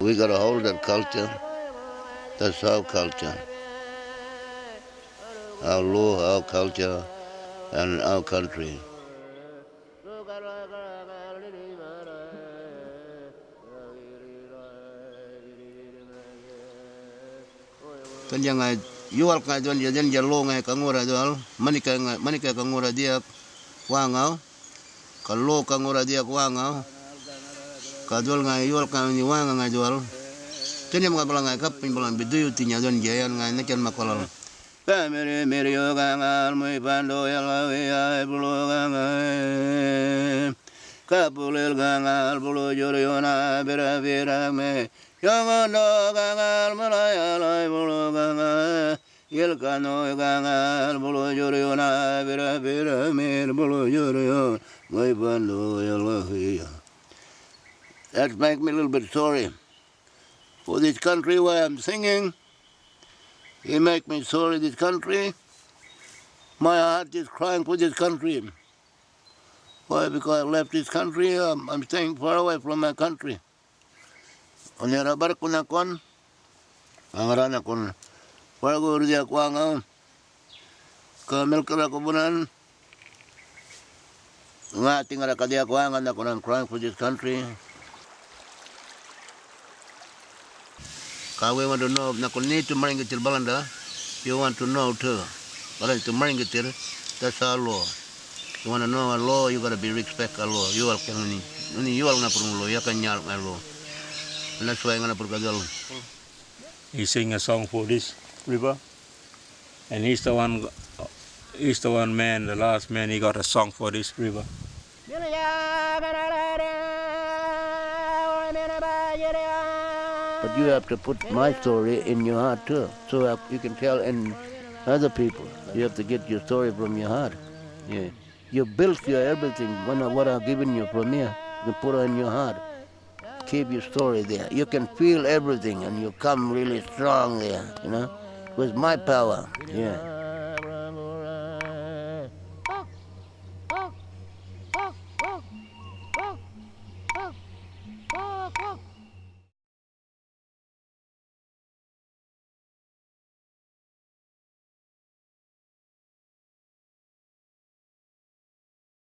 We got to hold that culture. That's our culture. Our law, our culture, and our country. kan yang ngai yual ka don ya den ya lo ngai ka ngora dol wangau kalau kang ora dia wangau ngai kang ni wanga ngai jual tene mga pala ngai kap pimbalan tinya don jayan ngai nakan makolal. Mui pando bulu Kapulil bulu me. Mulai Yelkano bira mir yalahiya That makes me a little bit sorry for this country where I'm singing. It make me sorry this country. My heart is crying for this country. Why? Because I left this country, I'm, I'm staying far away from my country. Onera bar kuna angarana kon wargo urdia kwanga ka melkala kubunan nga tingara kadia kwanga na konan crying for this country. Kawe want to know na kon need to maringitil balanda you want to know too. Balanda to maringitil that's our law. You want to know our law you got to be respect our law. You all can ni. You all na perlu ya kan nyal law. That's why gonna put He sing a song for this river, and he's the one. He's the one man, the last man. He got a song for this river. But you have to put my story in your heart too, so you can tell in other people. You have to get your story from your heart. Yeah, you built your everything. What I've given you from here, you put it in your heart keep your story there. You can feel everything and you come really strong there, you know, was my power. Yeah.